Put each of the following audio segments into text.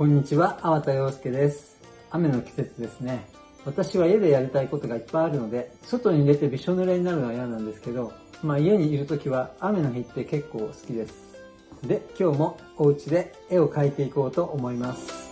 こんにちは、粟田洋介です。雨の季節ですね。私は家でやりたいことがいっぱいあるので、外に出てびしょ濡れになるのは嫌なんですけど、まあ家にいる時は雨の日って結構好きです。で、今日もお家で絵を描いていこうと思います。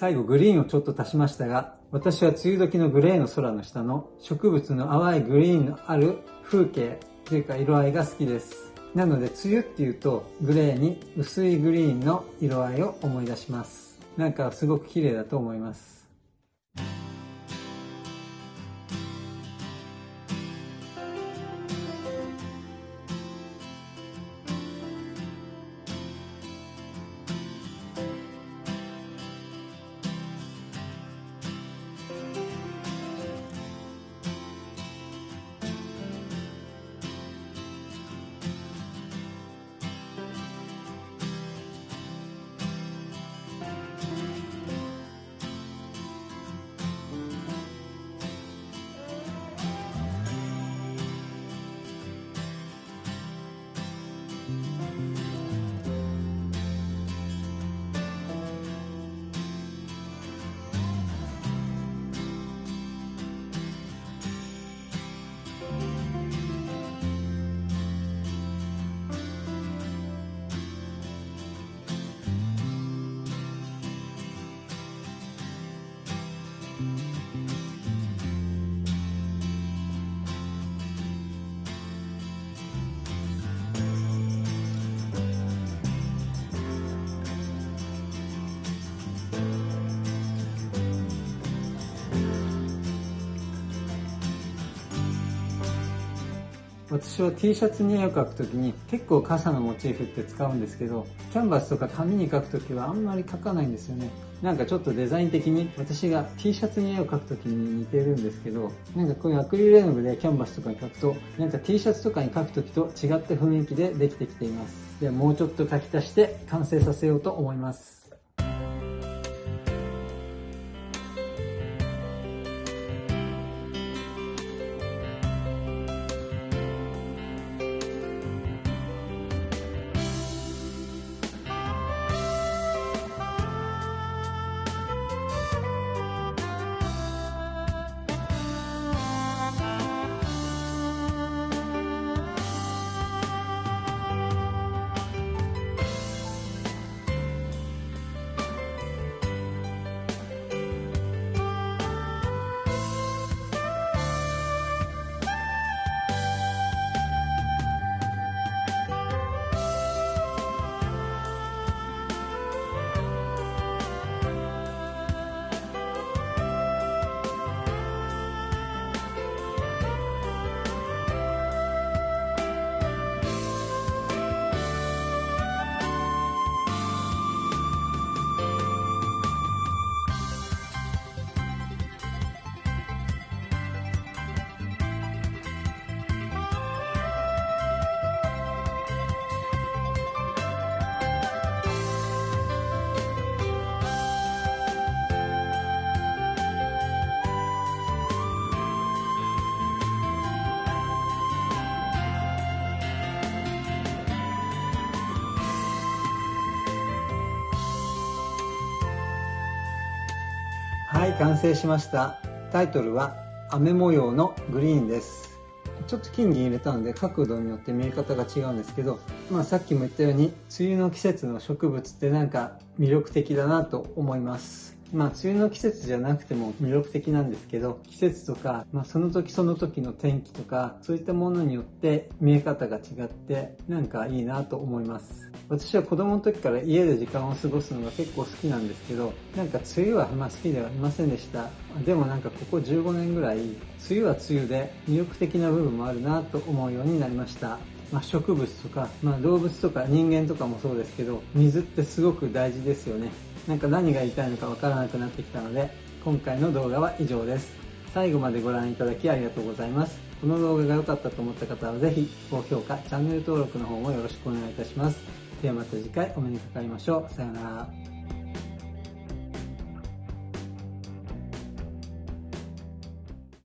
最後グリーンをちょっと足しましたが、私は梅雨時のグレーの空の下の植物の淡いグリーンのある風景というか色合いが好きです。なので梅雨っていうとグレーに薄いグリーンの色合いを思い出します。なんかすごく綺麗だと思います。私は T シャツに絵を描くときに結構傘のモチーフって使うんですけど、キャンバスとか紙に描くときはあんまり描かないんですよね。なんかちょっとデザイン的に私が T シャツに絵を描くときに似てるんですけど、なんかこういうアクリル絵の具でキャンバスとかに描くと、なんか T シャツとかに描くときと違った雰囲気でできてきています。ではもうちょっと描き足して完成させようと思います。はい完成しました。タイトルは雨模様のグリーンです。ちょっと金銀入れたので角度によって見え方が違うんですけど、まあ、さっきも言ったように梅雨の季節の植物ってなんか魅力的だなと思います。まあ、梅雨の季節じゃなくても魅力的なんですけど、季節とか、まあ、その時その時の天気とか、そういったものによって見え方が違って、なんかいいなと思います。私は子供の時から家で時間を過ごすのが結構好きなんですけど、なんか梅雨はまあ好きではいませんでした。でもなんかここ15年ぐらい、梅雨は梅雨で魅力的な部分もあるなと思うようになりました。まあ、植物とか、まあ、動物とか人間とかもそうですけど、水ってすごく大事ですよね。なんか何が言いたいのかわからなくなってきたので、今回の動画は以上です。最後までご覧いただきありがとうございます。この動画が良かったと思った方はぜひ高評価、チャンネル登録の方もよろしくお願いいたします。ではまた次回お目にかかりましょう。さようなら。